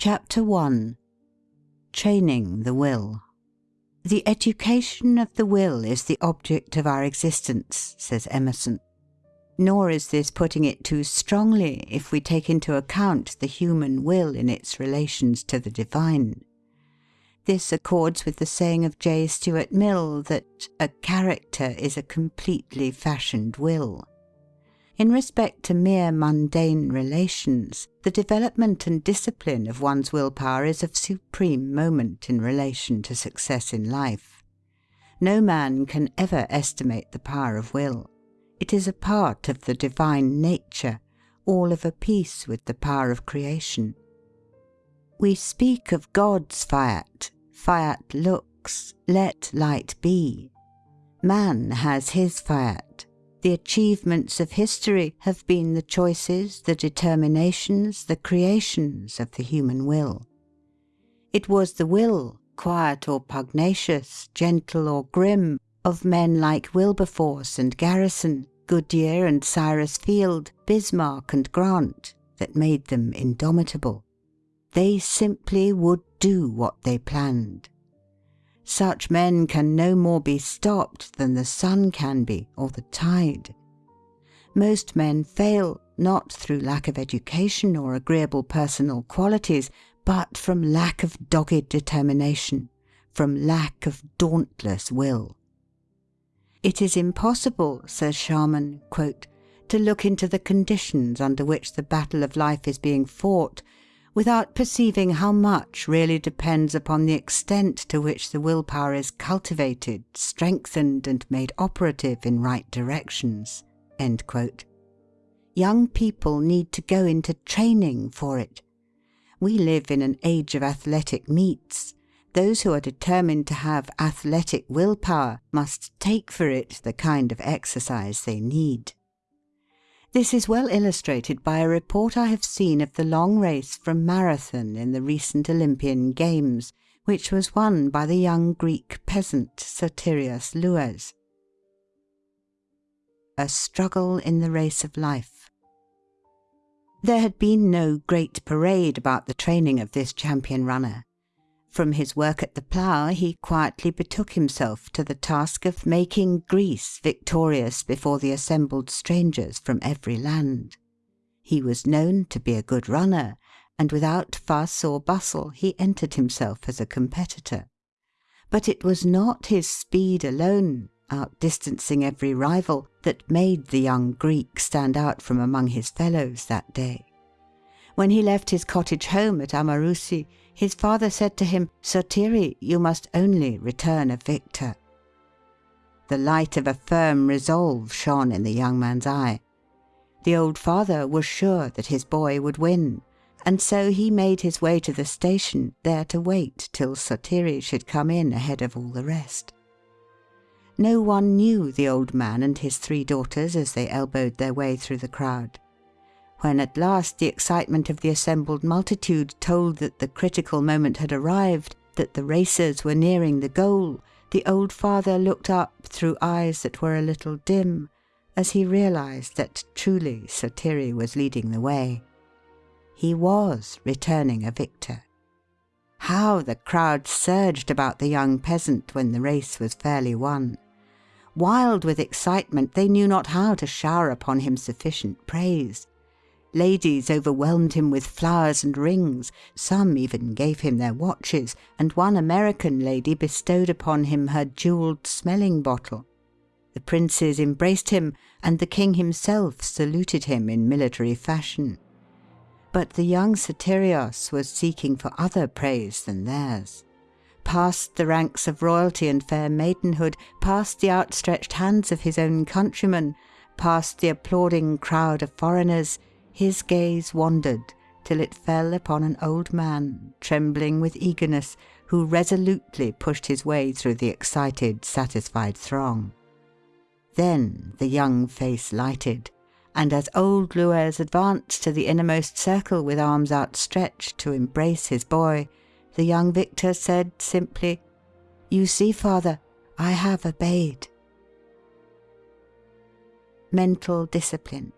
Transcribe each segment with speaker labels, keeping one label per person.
Speaker 1: CHAPTER I TRAINING THE WILL The education of the will is the object of our existence, says Emerson. Nor is this putting it too strongly if we take into account the human will in its relations to the divine. This accords with the saying of J. Stuart Mill that "a character is a completely fashioned will." In respect to mere mundane relations, the development and discipline of one's will power is of supreme moment in relation to success in life. No man can ever estimate the power of will. It is a part of the divine nature, all of a piece with the power of creation. We speak of God's fiat, fiat lux, let light be. Man has his fiat. The achievements of history have been the choices, the determinations, the creations of the human will. It was the will, quiet or pugnacious, gentle or grim, of men like Wilberforce and Garrison, Goodyear and Cyrus Field, Bismarck and Grant, that made them indomitable. They simply would do what they planned. Such men can no more be stopped than the sun can be, or the tide. Most men fail, not through lack of education or agreeable personal qualities, but from lack of dogged determination, from lack of dauntless will. It is impossible, says Sharman, "to look into the conditions under which the battle of life is being fought without perceiving how much really depends upon the extent to which the will power is cultivated, strengthened, and made operative in right directions." Young people need to go into training for it. We live in an age of athletic meets those who are determined to have athletic will power must take for it the kind of exercise they need. This is well illustrated by a report I have seen of the long race from Marathon in the recent Olympian Games, which was won by the young Greek peasant Sotirios Louès. A struggle in the race of life. There had been no great parade about the training of this champion runner. From his work at the plough he quietly betook himself to the task of making Greece victorious before the assembled strangers from every land. He was known to be a good runner, and without fuss or bustle he entered himself as a competitor. But it was not his speed alone, outdistancing every rival, that made the young Greek stand out from among his fellows that day. When he left his cottage home at Amarousi his father said to him, "Sotiri, you must only return a victor." The light of a firm resolve shone in the young man's eye. The old father was sure that his boy would win, and so he made his way to the station, there to wait till Sotiri should come in ahead of all the rest. No one knew the old man and his three daughters as they elbowed their way through the crowd. When at last the excitement of the assembled multitude told that the critical moment had arrived, that the racers were nearing the goal, the old father looked up through eyes that were a little dim, as he realized that truly Sotiri was leading the way. He was returning a victor. How the crowd surged about the young peasant when the race was fairly won! Wild with excitement, they knew not how to shower upon him sufficient praise. Ladies overwhelmed him with flowers and rings, some even gave him their watches, and one American lady bestowed upon him her jewelled smelling bottle. The princes embraced him, and the king himself saluted him in military fashion. But the young Sotirios was seeking for other praise than theirs. Past the ranks of royalty and fair maidenhood, past the outstretched hands of his own countrymen, past the applauding crowd of foreigners, his gaze wandered till it fell upon an old man, trembling with eagerness, who resolutely pushed his way through the excited, satisfied throng. Then the young face lighted, and as old Louès advanced to the innermost circle with arms outstretched to embrace his boy, the young victor said simply, "You see, father, I have obeyed." Mental discipline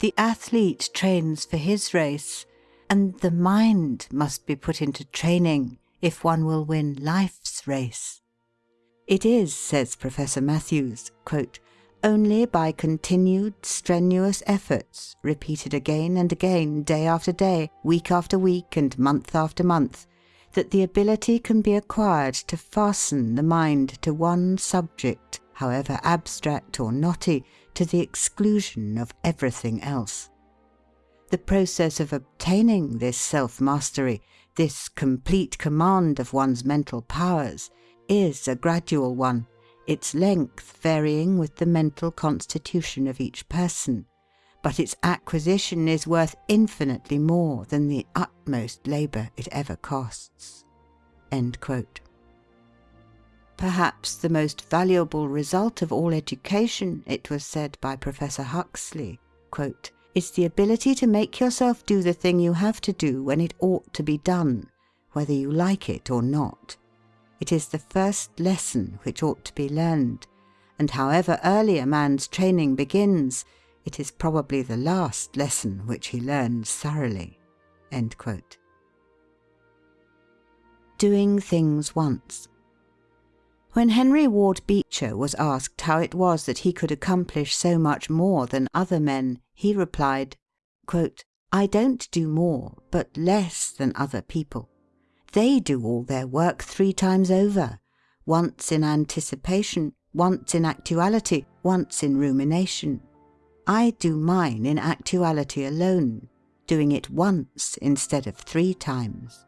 Speaker 1: the athlete trains for his race, and the mind must be put into training if one will win life's race. It is, says Professor Matthews, quote, only by continued strenuous efforts, repeated again and again, day after day, week after week, and month after month, that the ability can be acquired to fasten the mind to one subject, however abstract or knotty, to the exclusion of everything else. The process of obtaining this self mastery, this complete command of one's mental powers, is a gradual one its length varying with the mental constitution of each person, but its acquisition is worth infinitely more than the utmost labour it ever costs." Perhaps the most valuable result of all education, it was said by Professor Huxley, "is the ability to make yourself do the thing you have to do when it ought to be done, whether you like it or not. It is the first lesson which ought to be learned, and however early a man's training begins, it is probably the last lesson which he learns thoroughly." Doing Things Once When Henry Ward Beecher was asked how it was that he could accomplish so much more than other men, he replied, "I don't do more, but less than other people. They do all their work three times over once in anticipation, once in actuality, once in rumination. I do mine in actuality alone, doing it once instead of three times."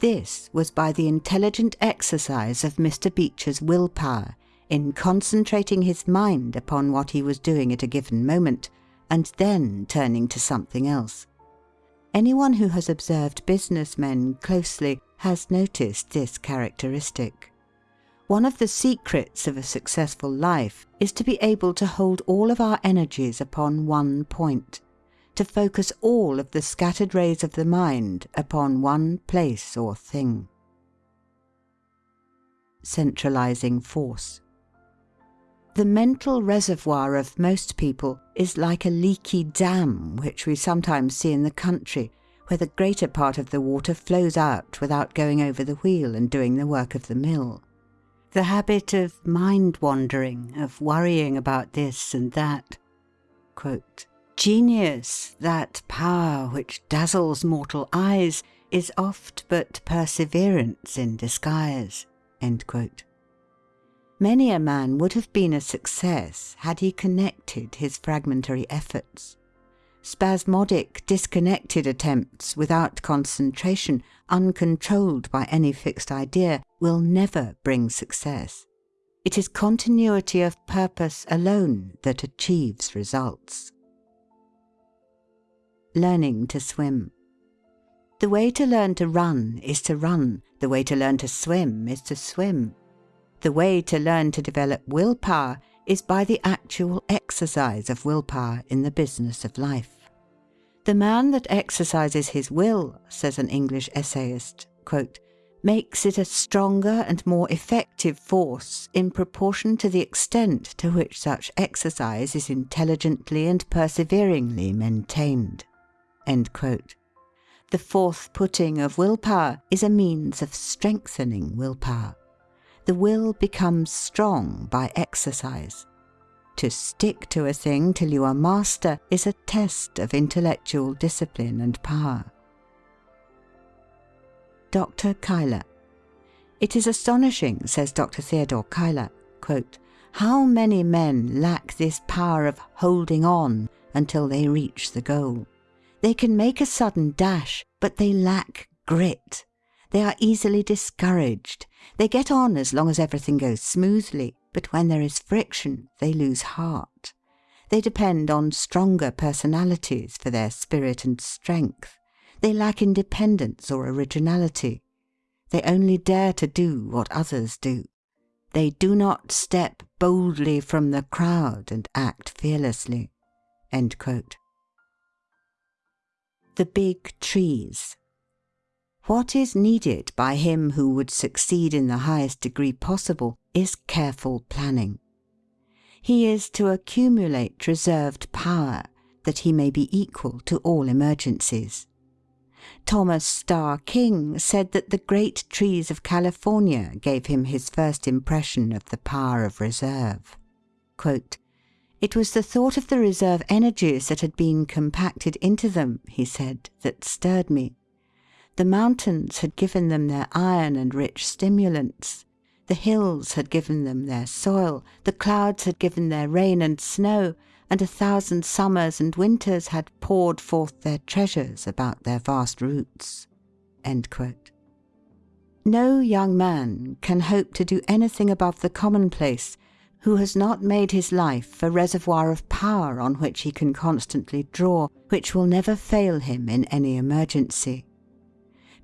Speaker 1: This was by the intelligent exercise of Mr. Beecher's will power in concentrating his mind upon what he was doing at a given moment, and then turning to something else. Anyone who has observed business men closely has noticed this characteristic. One of the secrets of a successful life is to be able to hold all of our energies upon one point, to focus all of the scattered rays of the mind upon one place or thing. Centralizing Force the mental reservoir of most people is like a leaky dam which we sometimes see in the country, where the greater part of the water flows out without going over the wheel and doing the work of the mill. The habit of mind wandering, of worrying about this and that. Genius, that power which dazzles mortal eyes, is oft but perseverance in disguise. Many a man would have been a success had he connected his fragmentary efforts. Spasmodic, disconnected attempts without concentration, uncontrolled by any fixed idea, will never bring success. It is continuity of purpose alone that achieves results. Learning to swim. The way to learn to run is to run. The way to learn to swim is to swim. The way to learn to develop will power is by the actual exercise of will power in the business of life. The man that exercises his will, says an English essayist, quote, makes it a stronger and more effective force in proportion to the extent to which such exercise is intelligently and perseveringly maintained. The forth putting of will power is a means of strengthening will power the will becomes strong by exercise. To stick to a thing till you are master is a test of intellectual discipline and power. Dr. Cuyler. It is astonishing, says Dr. Theodore Cuyler, how many men lack this power of holding on until they reach the goal. They can make a sudden dash, but they lack grit. They are easily discouraged. They get on as long as everything goes smoothly, but when there is friction they lose heart. They depend on stronger personalities for their spirit and strength. They lack independence or originality. They only dare to do what others do. They do not step boldly from the crowd and act fearlessly." The Big Trees what is needed by him who would succeed in the highest degree possible is careful planning. He is to accumulate reserved power, that he may be equal to all emergencies. Thomas Starr King said that the great trees of California gave him his first impression of the power of reserve. "It was the thought of the reserve energies that had been compacted into them," he said, "that stirred me. The mountains had given them their iron and rich stimulants. The hills had given them their soil, the clouds had given their rain and snow, and a thousand summers and winters had poured forth their treasures about their vast roots." No young man can hope to do anything above the commonplace who has not made his life a reservoir of power on which he can constantly draw, which will never fail him in any emergency.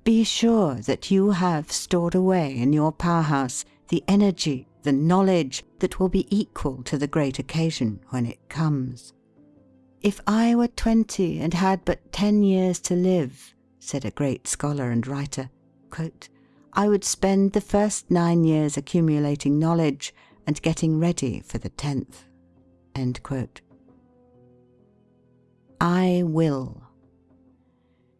Speaker 1: Be sure that you have stored away in your power house the energy, the knowledge, that will be equal to the great occasion when it comes. "If I were twenty and had but ten years to live," said a great scholar and writer, "I would spend the first nine years accumulating knowledge and getting ready for the tenth." I will.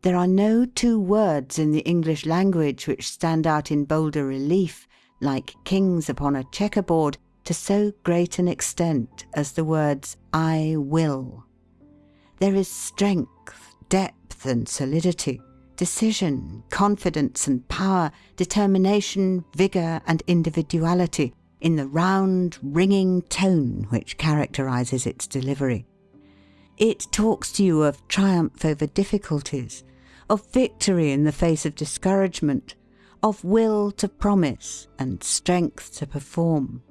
Speaker 1: There are no two words in the English language which stand out in bolder relief, like kings upon a checker board, to so great an extent as the words I will. There is strength, depth, and solidity, decision, confidence and power, determination, vigour, and individuality in the round, ringing tone which characterises its delivery. It talks to you of triumph over difficulties, of victory in the face of discouragement, of will to promise and strength to perform,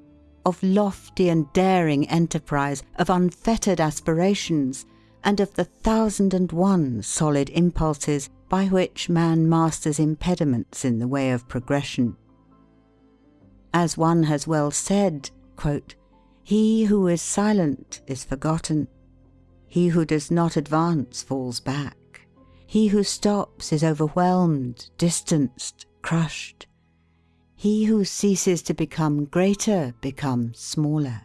Speaker 1: of lofty and daring enterprise, of unfettered aspirations, and of the thousand and one solid impulses by which man masters impediments in the way of progression. As one has well said, "He who is silent is forgotten. He who does not advance falls back. He who stops is overwhelmed, distanced, crushed. He who ceases to become greater becomes smaller.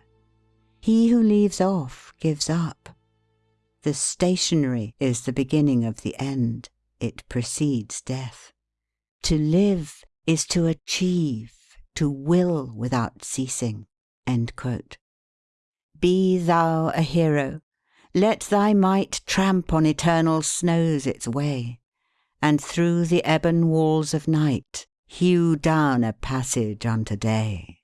Speaker 1: He who leaves off gives up. The stationary is the beginning of the end. It precedes death. To live is to achieve, to will without ceasing." Be thou a hero. Let thy might tramp on eternal snows its way, And through the ebon walls of night hew down a passage unto day.